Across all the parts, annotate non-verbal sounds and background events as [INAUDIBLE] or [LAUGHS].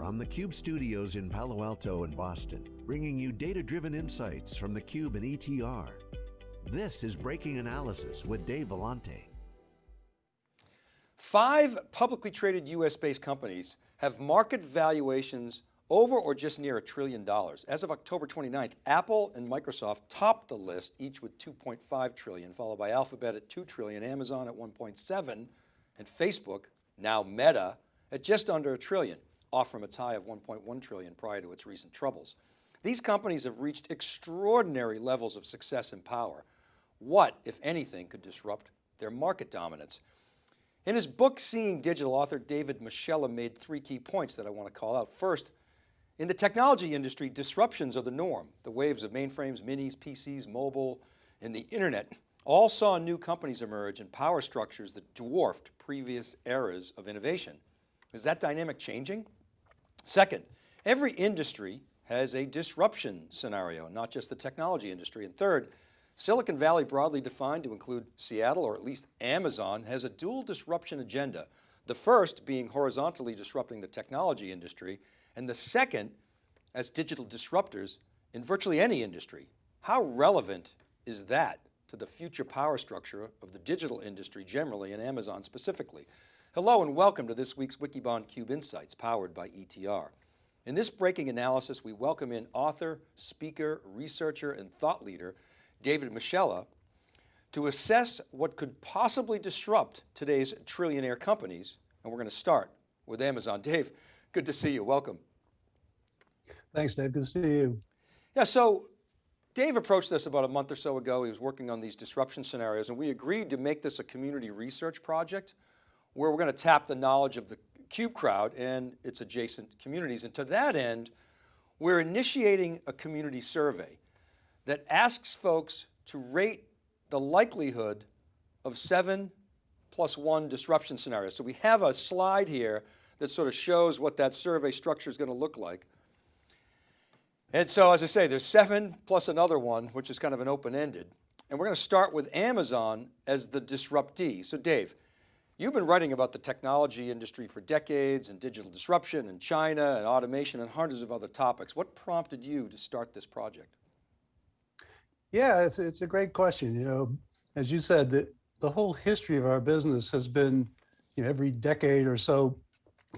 from the Cube studios in Palo Alto and Boston, bringing you data-driven insights from the Cube and ETR. This is Breaking Analysis with Dave Vellante. Five publicly traded US-based companies have market valuations over or just near a trillion dollars. As of October 29th, Apple and Microsoft topped the list, each with 2.5 trillion, followed by Alphabet at 2 trillion, Amazon at 1.7, and Facebook, now Meta, at just under a trillion, off from its high of 1.1 trillion prior to its recent troubles. These companies have reached extraordinary levels of success and power. What, if anything, could disrupt their market dominance? In his book, Seeing Digital, author David Moschella made three key points that I want to call out. First, in the technology industry, disruptions are the norm. The waves of mainframes, minis, PCs, mobile, and the internet all saw new companies emerge and power structures that dwarfed previous eras of innovation. Is that dynamic changing? Second, every industry has a disruption scenario, not just the technology industry. And third, Silicon Valley broadly defined to include Seattle or at least Amazon has a dual disruption agenda. The first being horizontally disrupting the technology industry and the second as digital disruptors in virtually any industry. How relevant is that to the future power structure of the digital industry generally and Amazon specifically? Hello and welcome to this week's Wikibon Cube Insights powered by ETR. In this breaking analysis, we welcome in author, speaker, researcher, and thought leader, David Moschella, to assess what could possibly disrupt today's trillionaire companies. And we're going to start with Amazon. Dave, good to see you, welcome. Thanks, Dave, good to see you. Yeah, so Dave approached us about a month or so ago. He was working on these disruption scenarios and we agreed to make this a community research project where we're going to tap the knowledge of the CUBE crowd and its adjacent communities. And to that end, we're initiating a community survey that asks folks to rate the likelihood of seven plus one disruption scenarios. So we have a slide here that sort of shows what that survey structure is going to look like. And so as I say, there's seven plus another one, which is kind of an open-ended. And we're going to start with Amazon as the disruptee. So Dave, you've been writing about the technology industry for decades and digital disruption and China and automation and hundreds of other topics. What prompted you to start this project? Yeah, it's, it's a great question. You know, as you said, the, the whole history of our business has been, you know, every decade or so,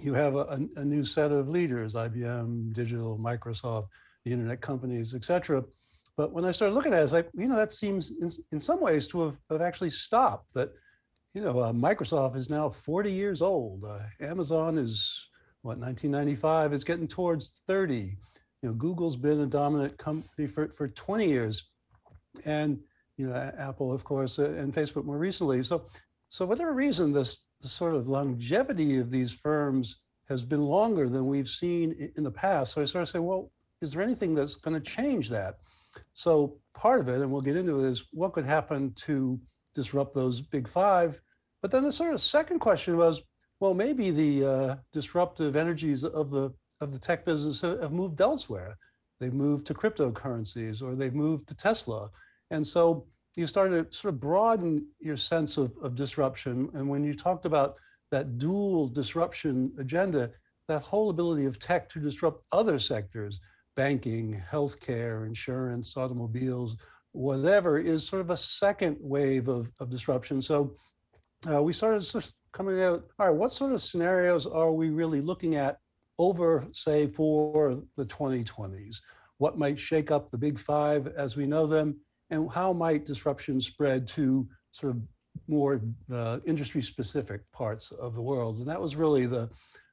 you have a, a new set of leaders, IBM, Digital, Microsoft, the internet companies, et cetera. But when I started looking at it, it's like, you know, that seems in, in some ways to have, have actually stopped that, you know, uh, Microsoft is now 40 years old. Uh, Amazon is what, 1995, is getting towards 30. You know, Google's been a dominant company for, for 20 years and you know Apple, of course, uh, and Facebook more recently. So, so whatever reason, this, this sort of longevity of these firms has been longer than we've seen in the past. So I sort of say, well, is there anything that's going to change that? So part of it, and we'll get into it, is what could happen to disrupt those big five. But then the sort of second question was, well, maybe the uh, disruptive energies of the of the tech business have moved elsewhere. They've moved to cryptocurrencies or they've moved to Tesla. And so you started to sort of broaden your sense of, of disruption. And when you talked about that dual disruption agenda, that whole ability of tech to disrupt other sectors, banking, healthcare, insurance, automobiles, whatever, is sort of a second wave of, of disruption. So uh, we started sort of coming out, all right, what sort of scenarios are we really looking at over, say, for the 2020s? What might shake up the big five as we know them? And how might disruption spread to sort of more uh, industry specific parts of the world? And that was really the,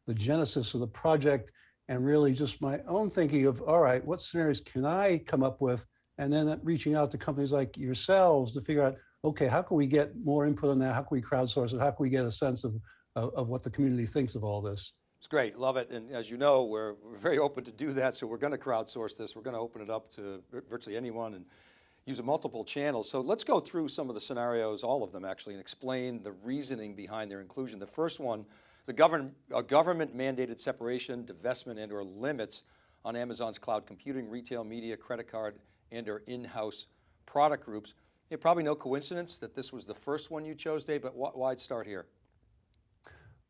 the genesis of the project and really just my own thinking of, all right, what scenarios can I come up with? And then reaching out to companies like yourselves to figure out, okay, how can we get more input on that? How can we crowdsource it? How can we get a sense of, of, of what the community thinks of all this? It's great, love it. And as you know, we're, we're very open to do that. So we're going to crowdsource this. We're going to open it up to virtually anyone and use multiple channels. So let's go through some of the scenarios, all of them actually, and explain the reasoning behind their inclusion. The first one, the government, government mandated separation, divestment and or limits on Amazon's cloud computing, retail, media, credit card, and or in-house product groups. Yeah, probably no coincidence that this was the first one you chose, Dave, but why start here?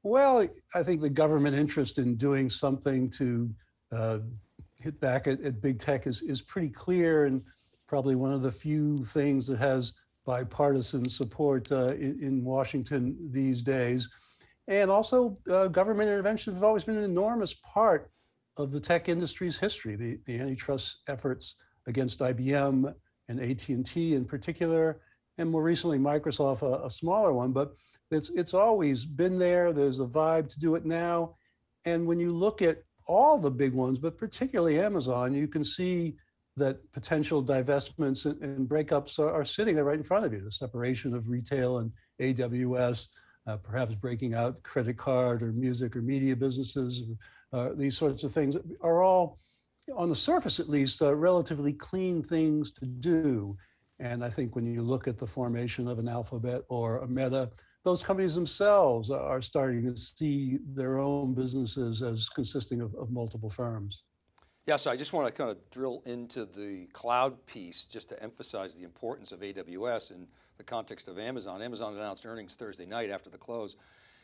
Well, I think the government interest in doing something to uh, hit back at, at, big tech is, is pretty clear and probably one of the few things that has bipartisan support uh, in, in, Washington these days. And also uh, government interventions have always been an enormous part of the tech industry's history. The, the antitrust efforts against IBM and AT&T in particular, and more recently Microsoft, a, a smaller one, but it's, it's always been there. There's a vibe to do it now. And when you look at all the big ones, but particularly Amazon, you can see that potential divestments and, and breakups are, are, sitting there right in front of you. The separation of retail and AWS, uh, perhaps breaking out credit card or music or media businesses, uh, these sorts of things are all, on the surface at least, uh, relatively clean things to do. And I think when you look at the formation of an Alphabet or a Meta, those companies themselves are starting to see their own businesses as consisting of, of multiple firms. Yeah, so I just want to kind of drill into the cloud piece just to emphasize the importance of AWS in the context of Amazon. Amazon announced earnings Thursday night after the close.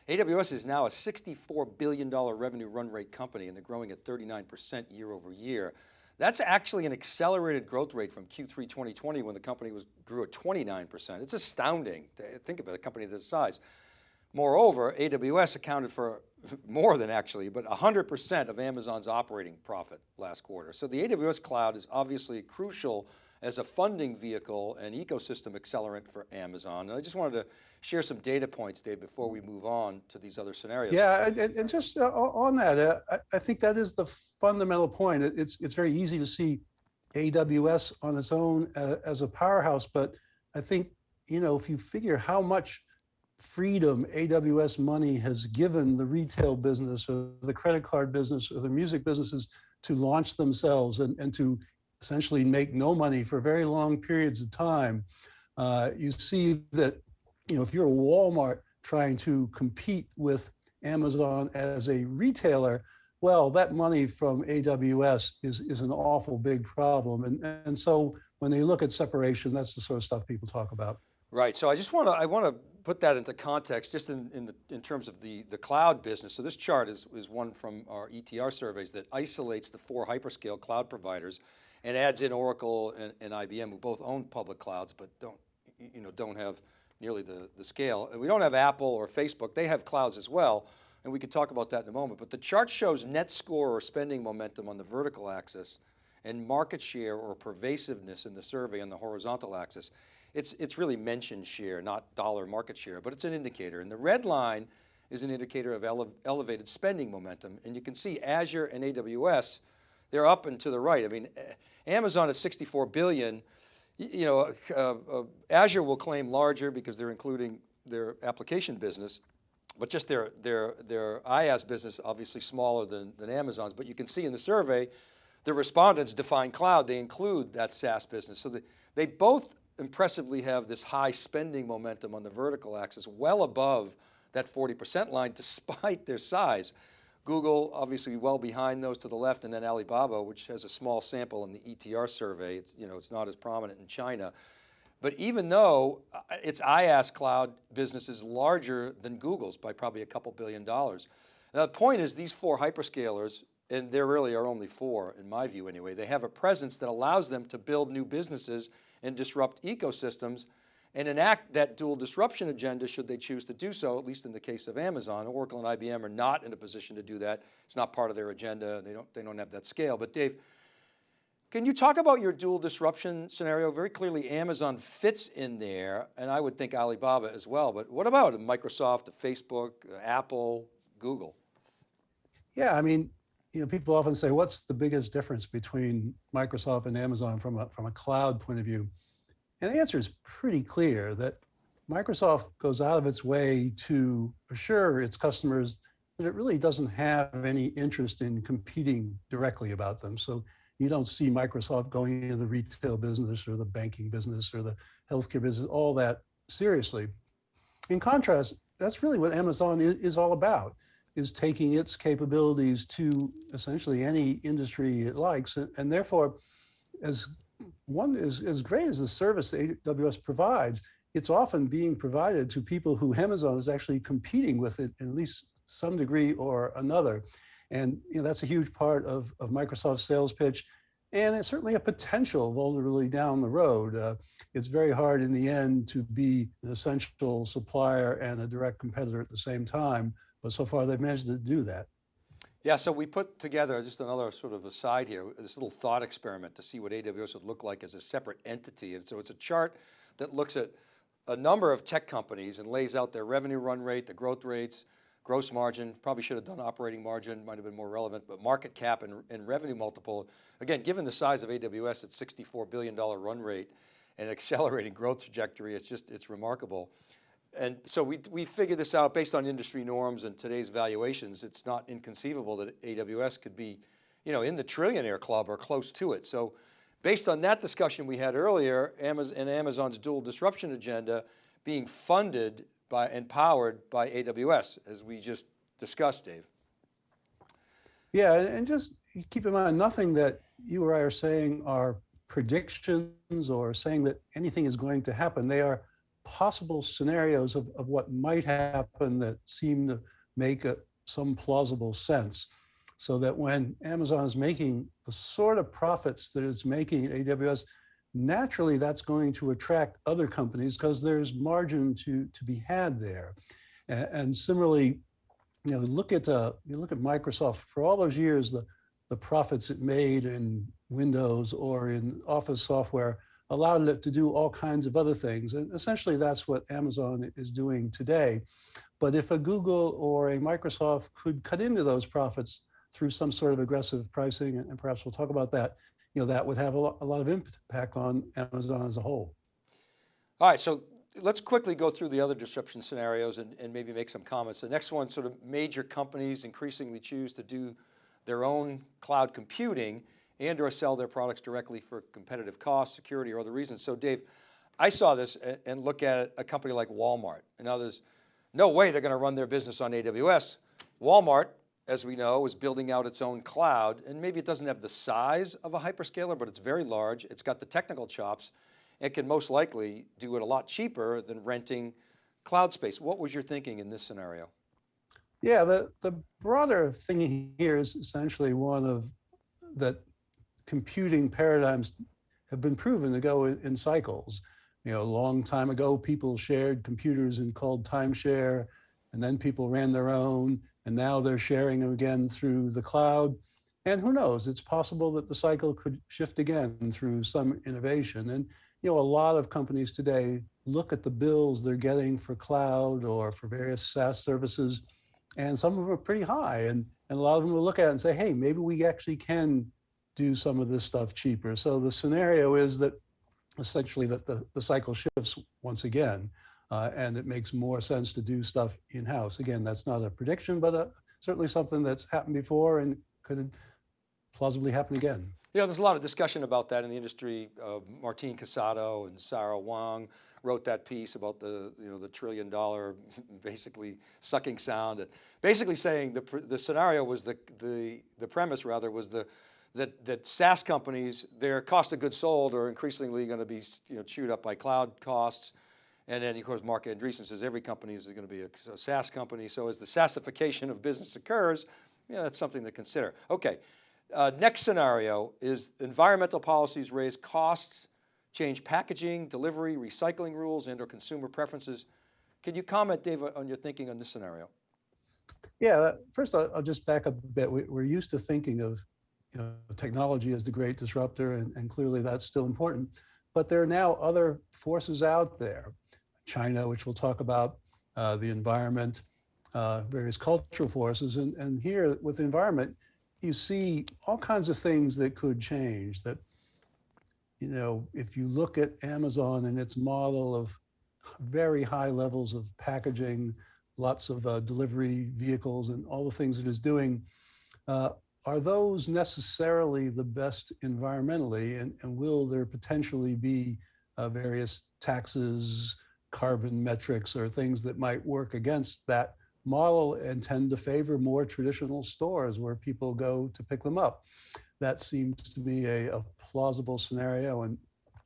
AWS is now a $64 billion revenue run rate company and they're growing at 39% year over year. That's actually an accelerated growth rate from Q3 2020 when the company was grew at 29%. It's astounding to think about a company this size. Moreover, AWS accounted for [LAUGHS] more than actually, but 100% of Amazon's operating profit last quarter. So the AWS cloud is obviously crucial as a funding vehicle and ecosystem accelerant for Amazon. And I just wanted to share some data points, Dave, before we move on to these other scenarios. Yeah, and, and just uh, on that, uh, I, think that is the fundamental point. It's, it's very easy to see AWS on its own uh, as a powerhouse, but I think, you know, if you figure how much freedom AWS money has given the retail business or the credit card business or the music businesses to launch themselves and, and to essentially make no money for very long periods of time, uh, you see that, you know, if you're a Walmart trying to compete with Amazon as a retailer, well, that money from AWS is, is an awful big problem. And, and so when they look at separation, that's the sort of stuff people talk about. Right, so I just want to, I want to put that into context just in, in, the, in terms of the, the cloud business. So this chart is, is one from our ETR surveys that isolates the four hyperscale cloud providers and adds in Oracle and, and IBM who both own public clouds but don't, you know, don't have nearly the, the scale. And we don't have Apple or Facebook, they have clouds as well, and we could talk about that in a moment, but the chart shows net score or spending momentum on the vertical axis and market share or pervasiveness in the survey on the horizontal axis it's, it's really mentioned share, not dollar market share, but it's an indicator. And the red line is an indicator of ele elevated spending momentum. And you can see Azure and AWS, they're up and to the right. I mean, Amazon is 64 billion, you know, uh, uh, Azure will claim larger because they're including their application business, but just their, their, their IaaS business obviously smaller than, than Amazon's. But you can see in the survey, the respondents define cloud, they include that SaaS business. So they, they both impressively have this high spending momentum on the vertical axis, well above that 40% line despite their size. Google obviously well behind those to the left and then Alibaba, which has a small sample in the ETR survey. It's, you know, it's not as prominent in China. But even though uh, its IaaS cloud business is larger than Google's by probably a couple billion dollars. Now, the point is these four hyperscalers, and there really are only four in my view anyway, they have a presence that allows them to build new businesses and disrupt ecosystems and enact that dual disruption agenda should they choose to do so, at least in the case of Amazon. Oracle and IBM are not in a position to do that. It's not part of their agenda. They don't, they don't have that scale. But Dave, can you talk about your dual disruption scenario? Very clearly Amazon fits in there and I would think Alibaba as well, but what about Microsoft, Facebook, Apple, Google? Yeah, I mean, you know, people often say, what's the biggest difference between Microsoft and Amazon from a, from a cloud point of view? And the answer is pretty clear that Microsoft goes out of its way to assure its customers that it really doesn't have any interest in competing directly about them. So you don't see Microsoft going into the retail business or the banking business or the healthcare business, all that seriously. In contrast, that's really what Amazon is, is all about is taking its capabilities to essentially any industry it likes. And, and therefore, as one is as great as the service AWS provides, it's often being provided to people who Amazon is actually competing with it, at least some degree or another. And you know, that's a huge part of, of Microsoft's sales pitch. And it's certainly a potential vulnerability down the road. Uh, it's very hard in the end to be an essential supplier and a direct competitor at the same time. But so far they've managed to do that. Yeah, so we put together just another sort of aside here, this little thought experiment to see what AWS would look like as a separate entity. And so it's a chart that looks at a number of tech companies and lays out their revenue run rate, the growth rates, gross margin, probably should have done operating margin, might have been more relevant, but market cap and, and revenue multiple. Again, given the size of AWS at $64 billion run rate and accelerating growth trajectory, it's just, it's remarkable and so we, we figured this out based on industry norms and today's valuations. It's not inconceivable that AWS could be, you know, in the trillionaire club or close to it. So based on that discussion we had earlier, Amazon and Amazon's dual disruption agenda being funded by and powered by AWS, as we just discussed, Dave. Yeah, and just keep in mind, nothing that you or I are saying are predictions or saying that anything is going to happen. They are possible scenarios of, of what might happen that seem to make a, some plausible sense. So that when Amazon is making the sort of profits that it's making at AWS, naturally that's going to attract other companies because there's margin to, to be had there. And, and similarly, you know, look at uh, you look at Microsoft for all those years, the the profits it made in Windows or in Office software allowed it to do all kinds of other things. And essentially that's what Amazon is doing today. But if a Google or a Microsoft could cut into those profits through some sort of aggressive pricing, and perhaps we'll talk about that, you know, that would have a lot, a lot of impact on Amazon as a whole. All right, so let's quickly go through the other disruption scenarios and, and maybe make some comments. The next one, sort of major companies increasingly choose to do their own cloud computing and or sell their products directly for competitive cost, security, or other reasons. So Dave, I saw this and look at a company like Walmart and others, no way they're going to run their business on AWS. Walmart, as we know, is building out its own cloud and maybe it doesn't have the size of a hyperscaler, but it's very large. It's got the technical chops and can most likely do it a lot cheaper than renting cloud space. What was your thinking in this scenario? Yeah, the, the broader thing here is essentially one of that computing paradigms have been proven to go in, cycles. You know, a long time ago, people shared computers and called timeshare, and then people ran their own, and now they're sharing them again through the cloud. And who knows, it's possible that the cycle could shift again through some innovation. And, you know, a lot of companies today look at the bills they're getting for cloud or for various SaaS services, and some of them are pretty high. And, and a lot of them will look at it and say, hey, maybe we actually can do some of this stuff cheaper. So the scenario is that essentially that the, the cycle shifts once again, uh, and it makes more sense to do stuff in-house. Again, that's not a prediction, but uh, certainly something that's happened before and could plausibly happen again. Know, there's a lot of discussion about that in the industry. Uh, Martin Casado and Sarah Wang wrote that piece about the, you know, the trillion dollar [LAUGHS] basically sucking sound. And basically saying the, the scenario was the, the, the premise rather was the, that, that SaaS companies, their cost of goods sold are increasingly going to be you know, chewed up by cloud costs. And then of course, Marc Andreessen says every company is going to be a, a SaaS company. So as the SaaSification of business occurs, yeah, that's something to consider. Okay, uh, next scenario is environmental policies raise costs, change packaging, delivery, recycling rules, and or consumer preferences. Can you comment, Dave, on your thinking on this scenario? Yeah, first I'll, just back up a bit. We, are used to thinking of you know, technology is the great disruptor, and, and clearly that's still important. But there are now other forces out there. China, which we'll talk about, uh, the environment, uh, various cultural forces. And, and here with the environment, you see all kinds of things that could change that, you know, if you look at Amazon and its model of very high levels of packaging, lots of uh, delivery vehicles and all the things it is doing, uh, are those necessarily the best environmentally and, and will there potentially be uh, various taxes, carbon metrics or things that might work against that model and tend to favor more traditional stores where people go to pick them up. That seems to be a, a plausible scenario and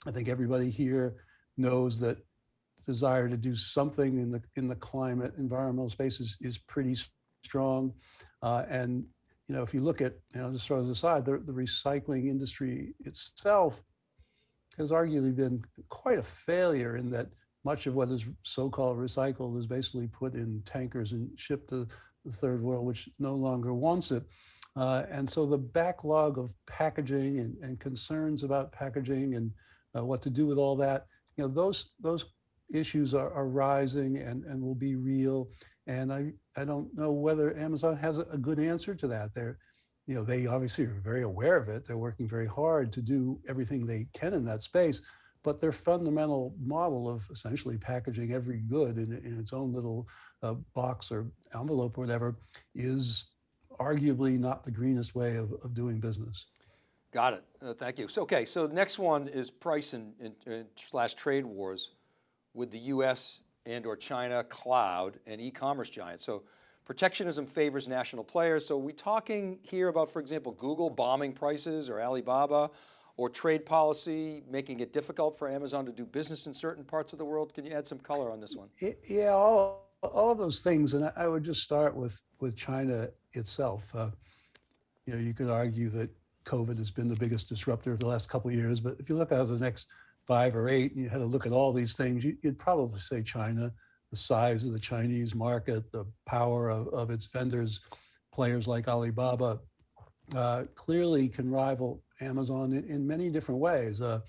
I think everybody here knows that desire to do something in the in the climate environmental space is, is pretty strong. Uh, and you know, if you look at, you know, just throw this aside, the, the recycling industry itself has arguably been quite a failure in that much of what is so-called recycled is basically put in tankers and shipped to the third world, which no longer wants it. Uh, and so the backlog of packaging and, and concerns about packaging and uh, what to do with all that, you know, those those issues are, are rising and, and will be real. And I, I don't know whether Amazon has a good answer to that. They're, you know, they obviously are very aware of it. They're working very hard to do everything they can in that space, but their fundamental model of essentially packaging every good in, in its own little uh, box or envelope or whatever is arguably not the greenest way of, of doing business. Got it, uh, thank you. So, okay, so next one is price and, and, and slash trade wars with the US and or China cloud and e-commerce giants. So protectionism favors national players. So are we talking here about, for example, Google bombing prices or Alibaba or trade policy making it difficult for Amazon to do business in certain parts of the world? Can you add some color on this one? Yeah, all, all of those things. And I would just start with, with China itself. Uh, you know, you could argue that COVID has been the biggest disruptor of the last couple of years, but if you look out the next five or eight, and you had to look at all these things, you, would probably say China, the size of the Chinese market, the power of, of its vendors, players like Alibaba, uh, clearly can rival Amazon in, in many different ways. Uh,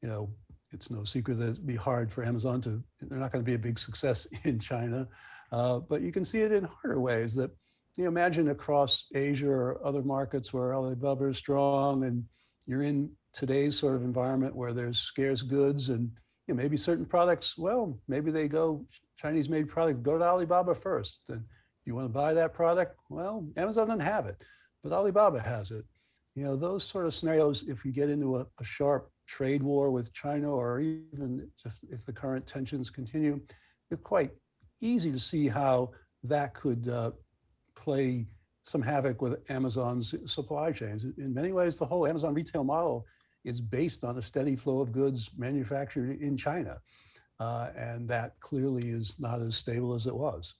you know, it's no secret that it'd be hard for Amazon to, they're not going to be a big success [LAUGHS] in China, uh, but you can see it in harder ways that, you know, imagine across Asia or other markets where Alibaba is strong and you're in today's sort of environment where there's scarce goods and you know, maybe certain products, well, maybe they go Chinese made product, go to Alibaba first. And if you want to buy that product, well, Amazon doesn't have it, but Alibaba has it. You know, those sort of scenarios, if you get into a, a sharp trade war with China or even if, if, the current tensions continue, it's quite easy to see how that could uh, play some havoc with Amazon's supply chains. In many ways, the whole Amazon retail model is based on a steady flow of goods manufactured in China. Uh, and that clearly is not as stable as it was.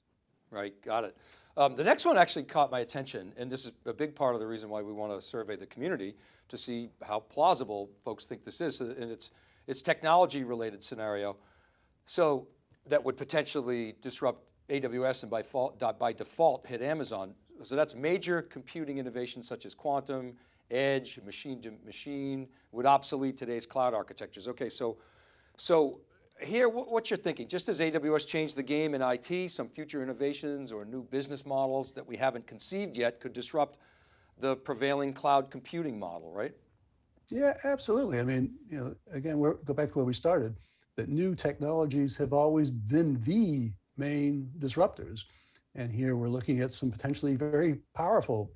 Right, got it. Um, the next one actually caught my attention, and this is a big part of the reason why we want to survey the community to see how plausible folks think this is, and it's, it's technology related scenario. So that would potentially disrupt AWS and by, fault, by default hit Amazon. So that's major computing innovations such as quantum, edge, machine to machine, would obsolete today's cloud architectures. Okay, so, so here, what you're thinking, just as AWS changed the game in IT, some future innovations or new business models that we haven't conceived yet could disrupt the prevailing cloud computing model, right? Yeah, absolutely. I mean, you know, again, we're, go back to where we started, that new technologies have always been the main disruptors. And here we're looking at some potentially very powerful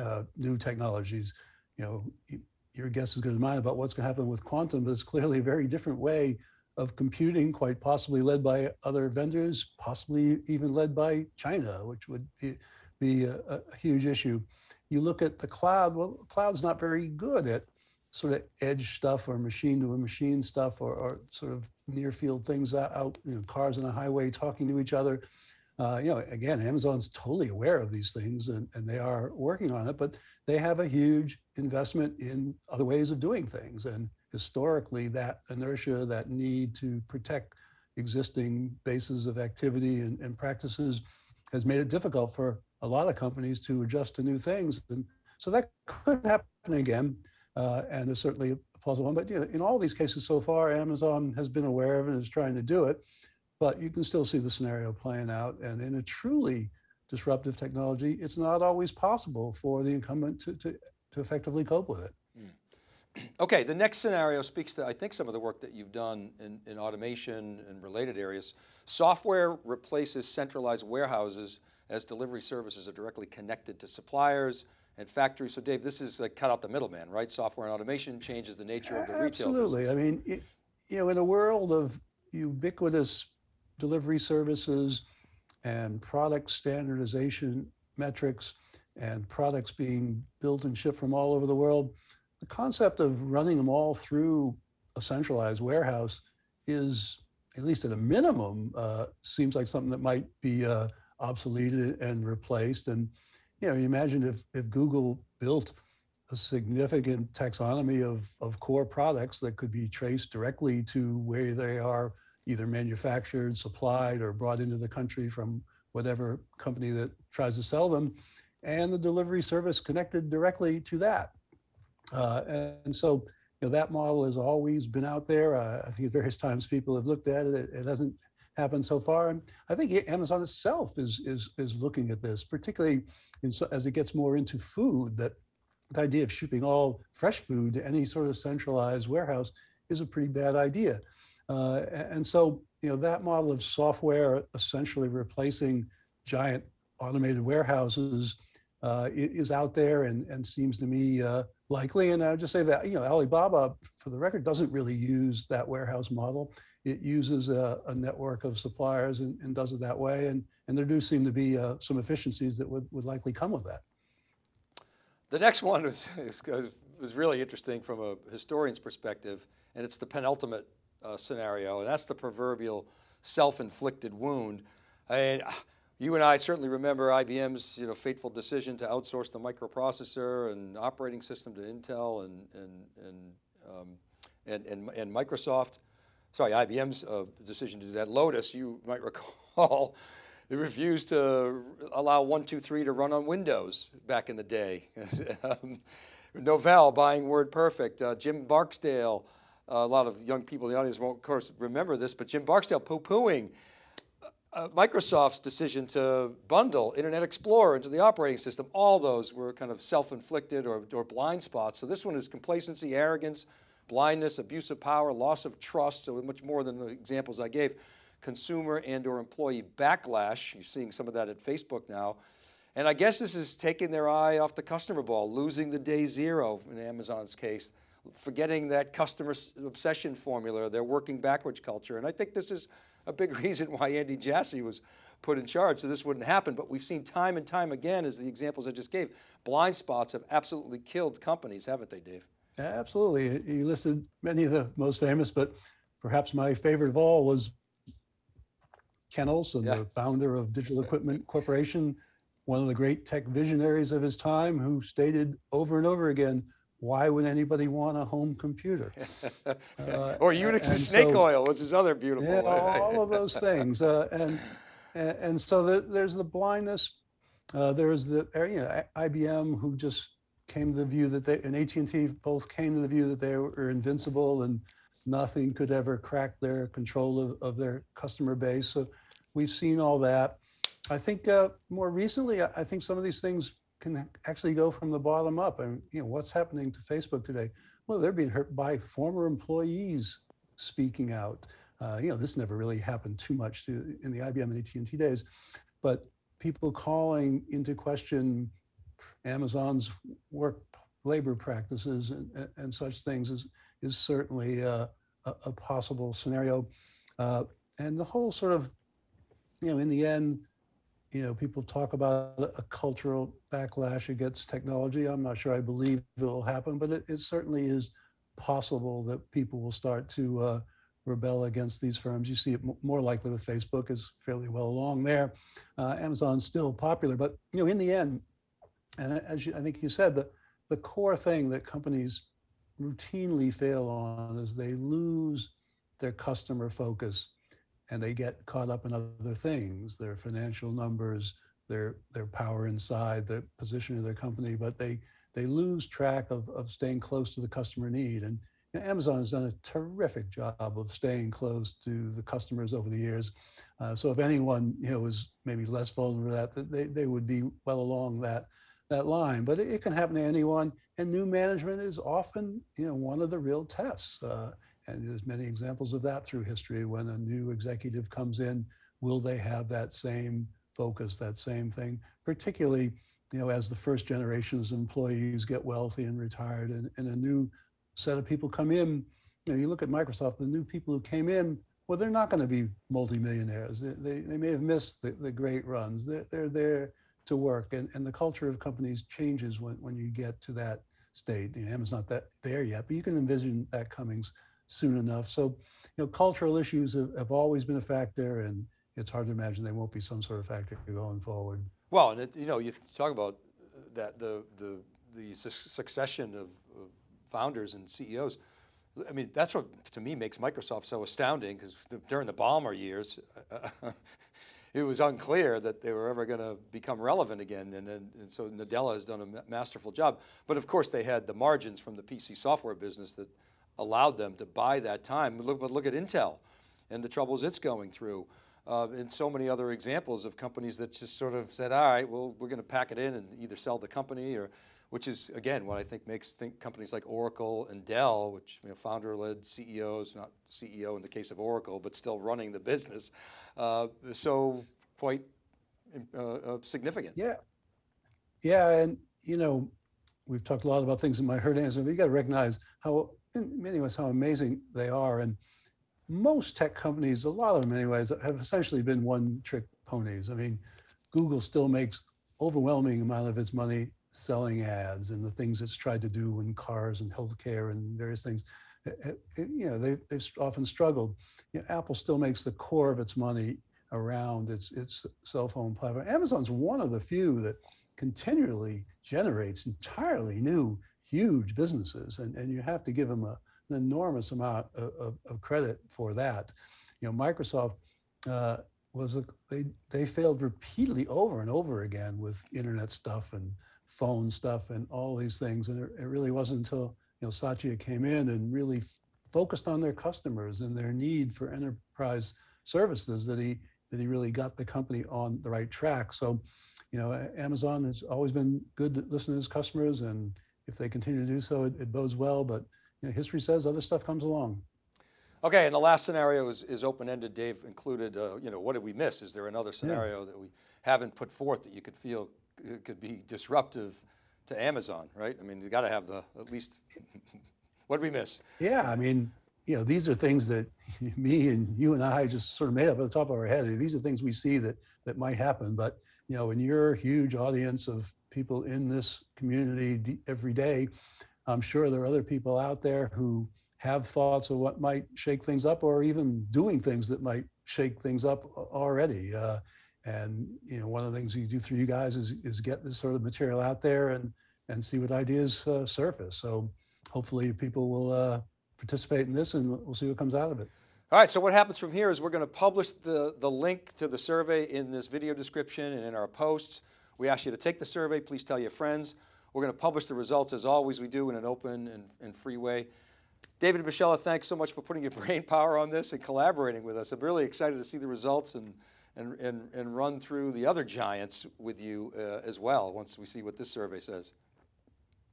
uh, new technologies. You know, your guess is good as mine about what's going to happen with quantum, but it's clearly a very different way of computing, quite possibly led by other vendors, possibly even led by China, which would be, be a, a huge issue. You look at the cloud, well, cloud's not very good at sort of edge stuff or machine to machine stuff or, or sort of near field things out, you know, cars on a highway talking to each other uh, you know, again, Amazon's totally aware of these things and, and they are working on it, but they have a huge investment in other ways of doing things. And historically, that inertia, that need to protect existing bases of activity and, and practices has made it difficult for a lot of companies to adjust to new things. And so that could happen again. Uh, and there's certainly a plausible one, but you know, in all these cases so far, Amazon has been aware of it and is trying to do it but you can still see the scenario playing out. And in a truly disruptive technology, it's not always possible for the incumbent to, to, to effectively cope with it. Hmm. [CLEARS THROAT] Okay, the next scenario speaks to, I think, some of the work that you've done in, in automation and related areas. Software replaces centralized warehouses as delivery services are directly connected to suppliers and factories. So Dave, this is like cut out the middleman, right? Software and automation changes the nature of the retail Absolutely. I mean, you know, in a world of ubiquitous delivery services and product standardization metrics and products being built and shipped from all over the world, the concept of running them all through a centralized warehouse is, at least at a minimum, uh, seems like something that might be uh, obsoleted and replaced. And you know, you imagine if if Google built a significant taxonomy of, of core products that could be traced directly to where they are either manufactured, supplied, or brought into the country from whatever company that tries to sell them, and the delivery service connected directly to that. Uh, and so you know, that model has always been out there. Uh, I think at various times people have looked at it. It, hasn't happened so far. And I think Amazon itself is, is, is looking at this, particularly in, as it gets more into food, that the idea of shipping all fresh food to any sort of centralized warehouse is a pretty bad idea. Uh, and so, you know, that model of software essentially replacing giant automated warehouses uh, is out there and, and seems to me uh, likely. And I would just say that, you know, Alibaba, for the record, doesn't really use that warehouse model. It uses a, a network of suppliers and, and, does it that way. And, and there do seem to be uh, some efficiencies that would, would likely come with that. The next one was, was really interesting from a historian's perspective, and it's the penultimate uh, scenario, and that's the proverbial self-inflicted wound. And you and I certainly remember IBM's you know, fateful decision to outsource the microprocessor and operating system to Intel and, and, and, um, and, and, and, Microsoft. Sorry, IBM's uh, decision to do that. Lotus, you might [LAUGHS] recall, they refused to allow 123 to run on Windows back in the day. [LAUGHS] um, Novell buying WordPerfect, uh, Jim Barksdale, uh, a lot of young people in the audience won't of course remember this, but Jim Barksdale poo-pooing uh, Microsoft's decision to bundle Internet Explorer into the operating system, all those were kind of self-inflicted or, or blind spots. So this one is complacency, arrogance, blindness, abuse of power, loss of trust, so much more than the examples I gave. Consumer and or employee backlash, you're seeing some of that at Facebook now. And I guess this is taking their eye off the customer ball, losing the day zero in Amazon's case, forgetting that customer obsession formula, their working backwards culture. And I think this is a big [LAUGHS] reason why Andy Jassy was put in charge so this wouldn't happen. But we've seen time and time again, as the examples I just gave, blind spots have absolutely killed companies, haven't they, Dave? Absolutely. You listed many of the most famous, but perhaps my favorite of all was Ken Olsen, yeah. the founder of Digital Equipment Corporation, one of the great tech visionaries of his time who stated over and over again, why would anybody want a home computer? [LAUGHS] Uh, or Unix and snake so, oil was his other beautiful yeah, all of those things. Uh, and, and, so the, there's the blindness. Uh, there's the you know, IBM who just came to the view that they, and AT&T both came to the view that they were invincible and nothing could ever crack their control of, of their customer base. So we've seen all that. I think uh, more recently, I think some of these things can actually go from the bottom up. And you know, what's happening to Facebook today? Well, they're being hurt by former employees speaking out. Uh, you know, this never really happened too much to, in the IBM and AT&T days, but people calling into question Amazon's work labor practices and, and such things is, is certainly uh, a, a, possible scenario. Uh, and the whole sort of, you know, in the end, you know, people talk about a cultural backlash against technology. I'm not sure I believe it will happen, but it, it certainly is possible that people will start to uh, rebel against these firms. You see it more likely with Facebook is fairly well along there. Uh, Amazon's still popular, but you know, in the end, and as you, I think you said, the, the core thing that companies routinely fail on is they lose their customer focus and they get caught up in other things, their financial numbers, their their power inside, the position of their company, but they they lose track of, of staying close to the customer need. And you know, Amazon has done a terrific job of staying close to the customers over the years. Uh, so if anyone you know is maybe less vulnerable to that, they, they would be well along that that line. But it, it can happen to anyone. And new management is often you know one of the real tests. Uh, and there's many examples of that through history when a new executive comes in, will they have that same focus, that same thing, particularly you know, as the first generation's employees get wealthy and retired and, and a new set of people come in, you know, you look at Microsoft, the new people who came in, well, they're not going to be multimillionaires. They, they, they, may have missed the, the great runs. They're, they're there to work. And, and the culture of companies changes when, when you get to that state. You know, Amazon's not that there yet, but you can envision that coming soon enough. So, you know, cultural issues have, have always been a factor and it's hard to imagine they won't be some sort of factor going forward. Well, and it, you know, you talk about that the the the succession of, of founders and CEOs. I mean, that's what to me makes Microsoft so astounding because during the Ballmer years, [LAUGHS] it was unclear that they were ever going to become relevant again. And, and, and, so Nadella has done a masterful job. But of course they had the margins from the PC software business that allowed them to buy that time. Look, but look at Intel and the troubles it's going through. Uh, and so many other examples of companies that just sort of said, all right, well, we're going to pack it in and either sell the company or, which is again, what I think makes think companies like Oracle and Dell, which you know, founder-led CEOs, not CEO in the case of Oracle, but still running the business, uh, so quite uh, uh, significant. Yeah, yeah, and you know, we've talked a lot about things in my herd answer, but you got to recognize how, in many ways, how amazing they are. And most tech companies, a lot of them anyways, have essentially been one trick ponies. I mean, Google still makes overwhelming amount of its money selling ads and the things it's tried to do in cars and healthcare and various things. It, it, you know, they, they've often struggled. You know, Apple still makes the core of its money around its, its cell phone platform. Amazon's one of the few that continually generates entirely new, huge businesses. And, and you have to give them a, an enormous amount of, of, of credit for that. You know, Microsoft uh, was a, they they failed repeatedly over and over again with internet stuff and phone stuff and all these things, and it, really wasn't until you know Satya came in and really focused on their customers and their need for enterprise services that he that he really got the company on the right track. So, you know, Amazon has always been good to listen to his customers, and if they continue to do so, it, it bodes well. But you know, history says other stuff comes along. Okay, and the last scenario is, is open-ended. Dave included, uh, you know, what did we miss? Is there another scenario yeah. that we haven't put forth that you could feel could be disruptive to Amazon, right? I mean, you got to have the, at least, [LAUGHS] what did we miss? Yeah, I mean, you know, these are things that [LAUGHS] me and you and I just sort of made up at the top of our head. These are things we see that, that might happen, but you know, in your huge audience of people in this community every day, I'm sure there are other people out there who have thoughts of what might shake things up or even doing things that might shake things up already. Uh, and you know, one of the things you do through you guys is, is get this sort of material out there and, and see what ideas uh, surface. So hopefully people will uh, participate in this and we'll see what comes out of it. All right, so what happens from here is we're going to publish the, the link to the survey in this video description and in our posts. We ask you to take the survey, please tell your friends. We're going to publish the results as always we do in an open and, and free way. David Moschella, thanks so much for putting your [LAUGHS] brain power on this and collaborating with us. I'm really excited to see the results and, and, and, and run through the other giants with you uh, as well once we see what this survey says.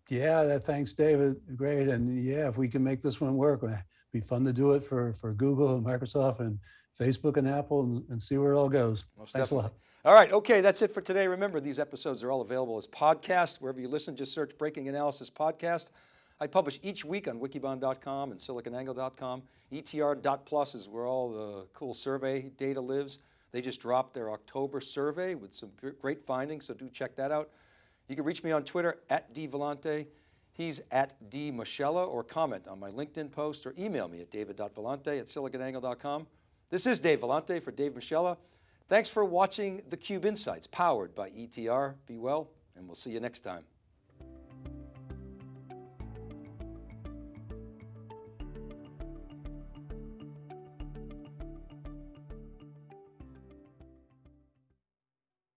Yeah, that, thanks, David. Great. And yeah, if we can make this one work, it'd be fun to do it for, for Google and Microsoft and Facebook and Apple and, and see where it all goes. Most thanks definitely. a lot. All right, okay, that's it for today. Remember, these episodes are all available as podcasts. Wherever you listen, just search Breaking Analysis Podcast. I publish each week on wikibon.com and siliconangle.com. ETR.plus is where all the cool survey data lives. They just dropped their October survey with some great findings, so do check that out. You can reach me on Twitter at dvellante. He's at dmoschella or comment on my LinkedIn post or email me at david.vellante at siliconangle.com. This is Dave Vellante for Dave Moschella. Thanks for watching theCUBE Insights powered by ETR. Be well, and we'll see you next time.